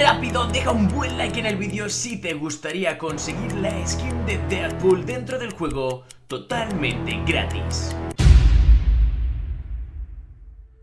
rápido, deja un buen like en el vídeo si te gustaría conseguir la skin de Deadpool dentro del juego totalmente gratis.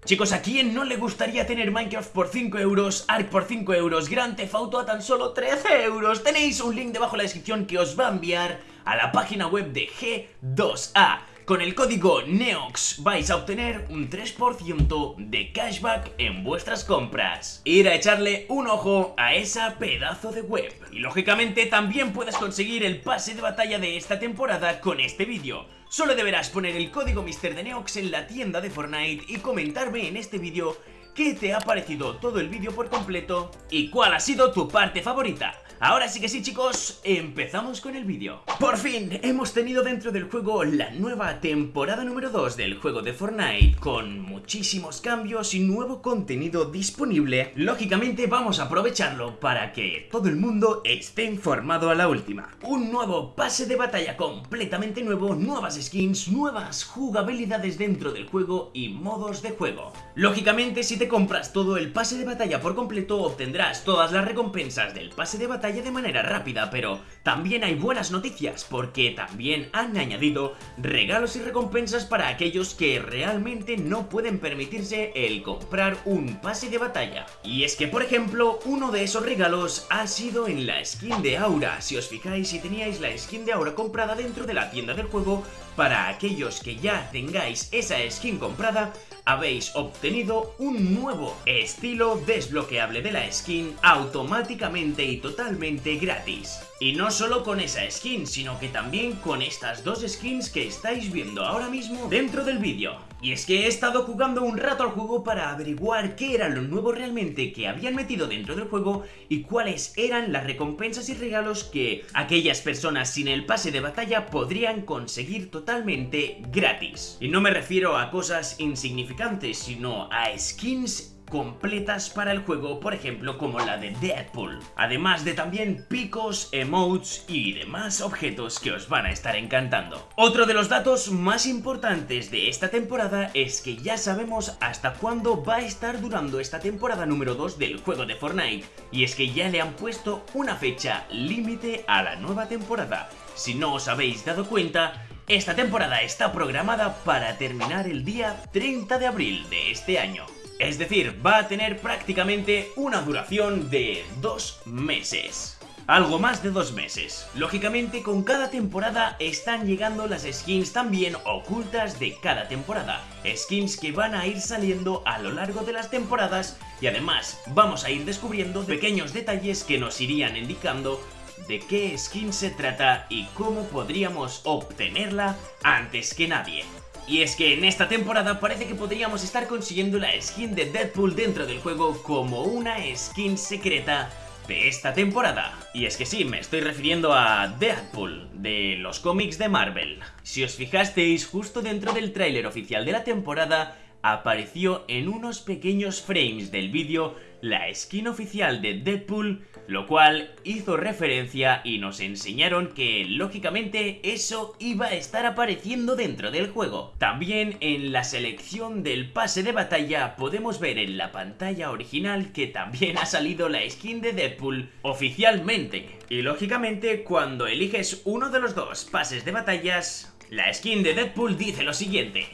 Chicos, ¿a quién no le gustaría tener Minecraft por 5 euros, Ark por 5 euros, Grand Theft Auto a tan solo 13 euros? Tenéis un link debajo en la descripción que os va a enviar a la página web de G2A. Con el código NEOX vais a obtener un 3% de cashback en vuestras compras. Ir a echarle un ojo a esa pedazo de web. Y lógicamente también puedes conseguir el pase de batalla de esta temporada con este vídeo. Solo deberás poner el código Mister Neox en la tienda de Fortnite y comentarme en este vídeo qué te ha parecido todo el vídeo por completo y cuál ha sido tu parte favorita. Ahora sí que sí chicos, empezamos con el vídeo. Por fin, hemos tenido dentro del juego la nueva temporada número 2 del juego de Fortnite con muchísimos cambios y nuevo contenido disponible. Lógicamente vamos a aprovecharlo para que todo el mundo esté informado a la última. Un nuevo pase de batalla completamente nuevo, nuevas skins, nuevas jugabilidades dentro del juego y modos de juego. Lógicamente si te compras todo el pase de batalla por completo obtendrás todas las recompensas del pase de batalla de manera rápida, pero también hay buenas noticias porque también han añadido regalos y recompensas para aquellos que realmente no pueden permitirse el comprar un pase de batalla. Y es que, por ejemplo, uno de esos regalos ha sido en la skin de Aura. Si os fijáis, si teníais la skin de Aura comprada dentro de la tienda del juego, para aquellos que ya tengáis esa skin comprada, habéis obtenido un nuevo estilo desbloqueable de la skin automáticamente y totalmente gratis. Y no solo con esa skin, sino que también con estas dos skins que estáis viendo ahora mismo dentro del vídeo. Y es que he estado jugando un rato al juego para averiguar qué era lo nuevo realmente que habían metido dentro del juego y cuáles eran las recompensas y regalos que aquellas personas sin el pase de batalla podrían conseguir totalmente gratis. Y no me refiero a cosas insignificantes, sino a skins completas para el juego, por ejemplo como la de Deadpool. Además de también picos, emotes y demás objetos que os van a estar encantando. Otro de los datos más importantes de esta temporada es que ya sabemos hasta cuándo va a estar durando esta temporada número 2 del juego de Fortnite. Y es que ya le han puesto una fecha límite a la nueva temporada. Si no os habéis dado cuenta, esta temporada está programada para terminar el día 30 de abril de este año. Es decir, va a tener prácticamente una duración de dos meses. Algo más de dos meses. Lógicamente, con cada temporada están llegando las skins también ocultas de cada temporada. Skins que van a ir saliendo a lo largo de las temporadas y además vamos a ir descubriendo pequeños detalles que nos irían indicando de qué skin se trata y cómo podríamos obtenerla antes que nadie. Y es que en esta temporada parece que podríamos estar consiguiendo la skin de Deadpool dentro del juego como una skin secreta de esta temporada. Y es que sí, me estoy refiriendo a Deadpool, de los cómics de Marvel. Si os fijasteis, justo dentro del tráiler oficial de la temporada, apareció en unos pequeños frames del vídeo la skin oficial de Deadpool, lo cual hizo referencia y nos enseñaron que lógicamente eso iba a estar apareciendo dentro del juego. También en la selección del pase de batalla podemos ver en la pantalla original que también ha salido la skin de Deadpool oficialmente. Y lógicamente cuando eliges uno de los dos pases de batallas, la skin de Deadpool dice lo siguiente.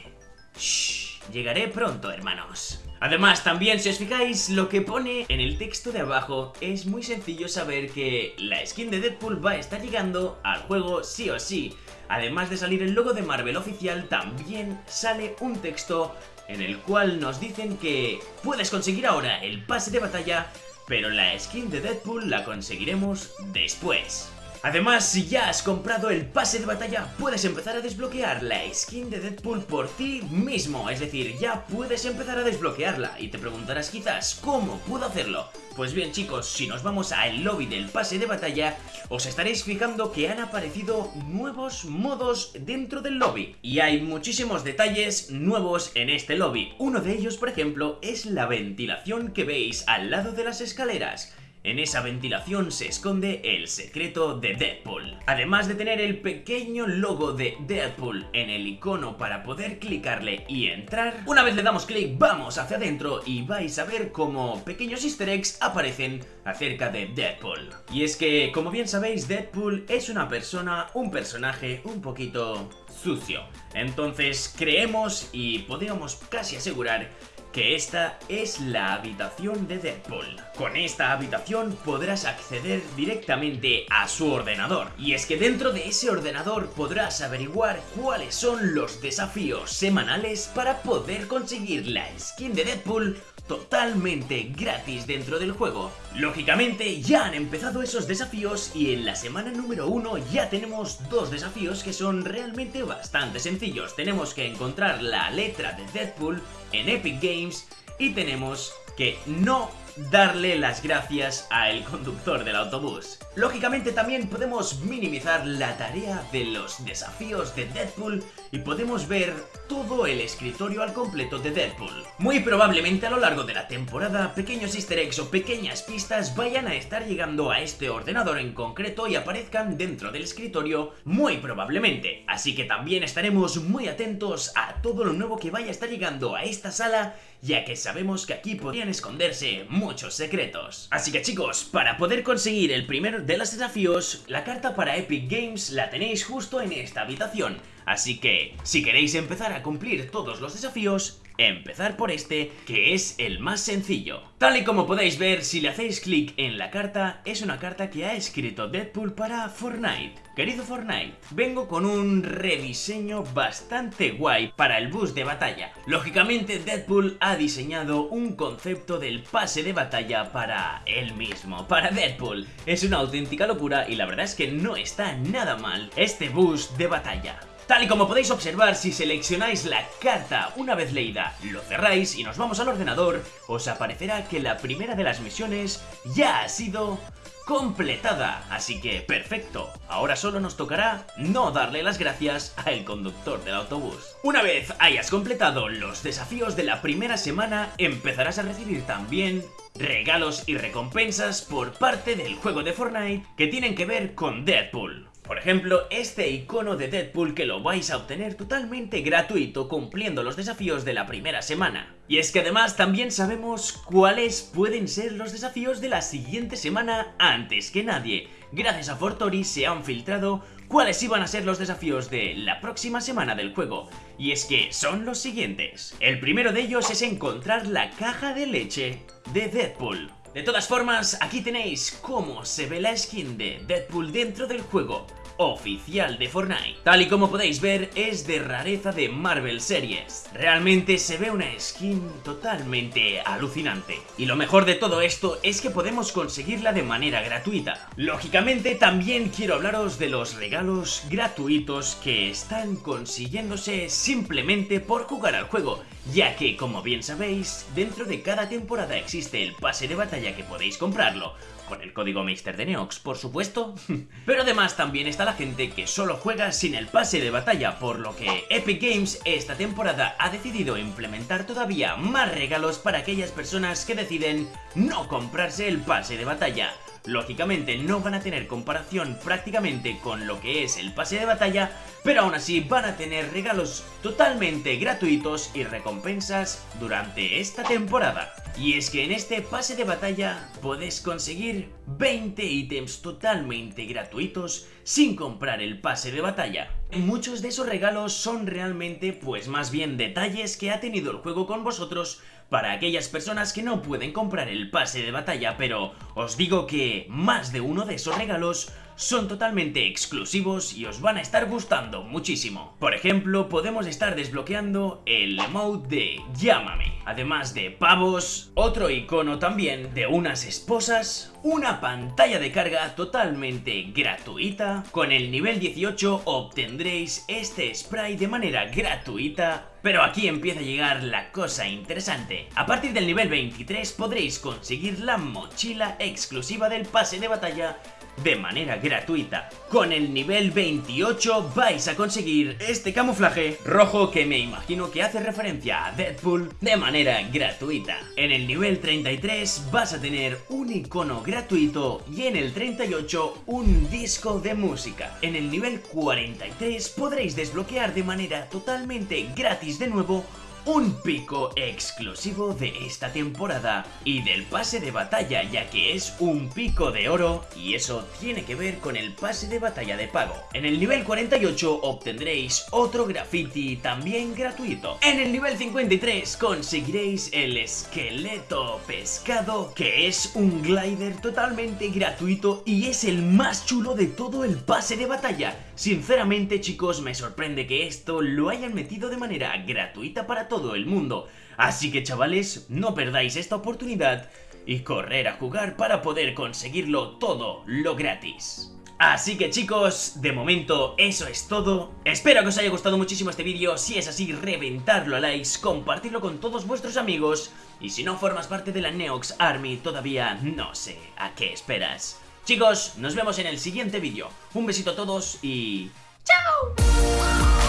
Shh, llegaré pronto hermanos. Además, también si os fijáis, lo que pone en el texto de abajo es muy sencillo saber que la skin de Deadpool va a estar llegando al juego sí o sí. Además de salir el logo de Marvel oficial, también sale un texto en el cual nos dicen que puedes conseguir ahora el pase de batalla, pero la skin de Deadpool la conseguiremos después. Además, si ya has comprado el pase de batalla, puedes empezar a desbloquear la skin de Deadpool por ti mismo. Es decir, ya puedes empezar a desbloquearla. Y te preguntarás quizás, ¿cómo puedo hacerlo? Pues bien chicos, si nos vamos al lobby del pase de batalla, os estaréis fijando que han aparecido nuevos modos dentro del lobby. Y hay muchísimos detalles nuevos en este lobby. Uno de ellos, por ejemplo, es la ventilación que veis al lado de las escaleras. En esa ventilación se esconde el secreto de Deadpool. Además de tener el pequeño logo de Deadpool en el icono para poder clicarle y entrar, una vez le damos clic vamos hacia adentro y vais a ver como pequeños easter eggs aparecen acerca de Deadpool. Y es que, como bien sabéis, Deadpool es una persona, un personaje un poquito sucio. Entonces creemos y podríamos casi asegurar que esta es la habitación de Deadpool. Con esta habitación podrás acceder directamente a su ordenador. Y es que dentro de ese ordenador podrás averiguar cuáles son los desafíos semanales para poder conseguir la skin de Deadpool totalmente gratis dentro del juego. Lógicamente ya han empezado esos desafíos y en la semana número uno ya tenemos dos desafíos que son realmente bastante sencillos. Tenemos que encontrar la letra de Deadpool en Epic Games y tenemos que no darle las gracias al conductor del autobús. Lógicamente también podemos minimizar la tarea de los desafíos de Deadpool y podemos ver todo el escritorio al completo de Deadpool. Muy probablemente a lo largo de la temporada, pequeños easter eggs o pequeñas pistas vayan a estar llegando a este ordenador en concreto y aparezcan dentro del escritorio muy probablemente. Así que también estaremos muy atentos a todo lo nuevo que vaya a estar llegando a esta sala ya que sabemos que aquí podrían esconderse muchos secretos. Así que chicos, para poder conseguir el primero de los desafíos, la carta para Epic Games la tenéis justo en esta habitación. Así que, si queréis empezar a cumplir todos los desafíos, empezar por este, que es el más sencillo. Tal y como podéis ver, si le hacéis clic en la carta, es una carta que ha escrito Deadpool para Fortnite. Querido Fortnite, vengo con un rediseño bastante guay para el bus de batalla. Lógicamente, Deadpool ha diseñado un concepto del pase de batalla para él mismo, para Deadpool. Es una auténtica locura y la verdad es que no está nada mal este bus de batalla. Tal y como podéis observar, si seleccionáis la carta una vez leída, lo cerráis y nos vamos al ordenador, os aparecerá que la primera de las misiones ya ha sido completada. Así que, perfecto. Ahora solo nos tocará no darle las gracias al conductor del autobús. Una vez hayas completado los desafíos de la primera semana, empezarás a recibir también regalos y recompensas por parte del juego de Fortnite que tienen que ver con Deadpool. Por ejemplo, este icono de Deadpool que lo vais a obtener totalmente gratuito cumpliendo los desafíos de la primera semana. Y es que además también sabemos cuáles pueden ser los desafíos de la siguiente semana antes que nadie. Gracias a Fortori se han filtrado cuáles iban a ser los desafíos de la próxima semana del juego. Y es que son los siguientes. El primero de ellos es encontrar la caja de leche de Deadpool. De todas formas, aquí tenéis cómo se ve la skin de Deadpool dentro del juego oficial de Fortnite. Tal y como podéis ver, es de rareza de Marvel Series. Realmente se ve una skin totalmente alucinante. Y lo mejor de todo esto es que podemos conseguirla de manera gratuita. Lógicamente, también quiero hablaros de los regalos gratuitos que están consiguiéndose simplemente por jugar al juego, ya que, como bien sabéis, dentro de cada temporada existe el pase de batalla que podéis comprarlo, con el código Meister de Neox, por supuesto. Pero además también está la gente que solo juega sin el pase de batalla, por lo que Epic Games esta temporada ha decidido implementar todavía más regalos para aquellas personas que deciden no comprarse el pase de batalla. Lógicamente no van a tener comparación prácticamente con lo que es el pase de batalla, pero aún así van a tener regalos totalmente gratuitos y recompensas durante esta temporada. Y es que en este pase de batalla podés conseguir 20 ítems totalmente gratuitos sin comprar el pase de batalla. Muchos de esos regalos son realmente pues más bien detalles que ha tenido el juego con vosotros para aquellas personas que no pueden comprar el pase de batalla, pero os digo que más de uno de esos regalos son totalmente exclusivos y os van a estar gustando muchísimo. Por ejemplo, podemos estar desbloqueando el emote de Llámame, además de pavos, otro icono también de unas esposas, una pantalla de carga totalmente gratuita, con el nivel 18 obtendréis este spray de manera gratuita pero aquí empieza a llegar la cosa interesante. A partir del nivel 23 podréis conseguir la mochila exclusiva del pase de batalla de manera gratuita. Con el nivel 28 vais a conseguir este camuflaje rojo que me imagino que hace referencia a Deadpool de manera gratuita. En el nivel 33 vas a tener un icono gratuito y en el 38 un disco de música. En el nivel 43 podréis desbloquear de manera totalmente gratis de nuevo un pico exclusivo de esta temporada y del pase de batalla ya que es un pico de oro y eso tiene que ver con el pase de batalla de pago. En el nivel 48 obtendréis otro graffiti también gratuito. En el nivel 53 conseguiréis el esqueleto pescado que es un glider totalmente gratuito y es el más chulo de todo el pase de batalla. Sinceramente chicos me sorprende que esto lo hayan metido de manera gratuita para todos todo el mundo. Así que chavales, no perdáis esta oportunidad y correr a jugar para poder conseguirlo todo lo gratis. Así que chicos, de momento eso es todo. Espero que os haya gustado muchísimo este vídeo. Si es así, reventarlo a likes, compartirlo con todos vuestros amigos. Y si no formas parte de la Neox Army, todavía no sé a qué esperas. Chicos, nos vemos en el siguiente vídeo. Un besito a todos y... ¡Chao!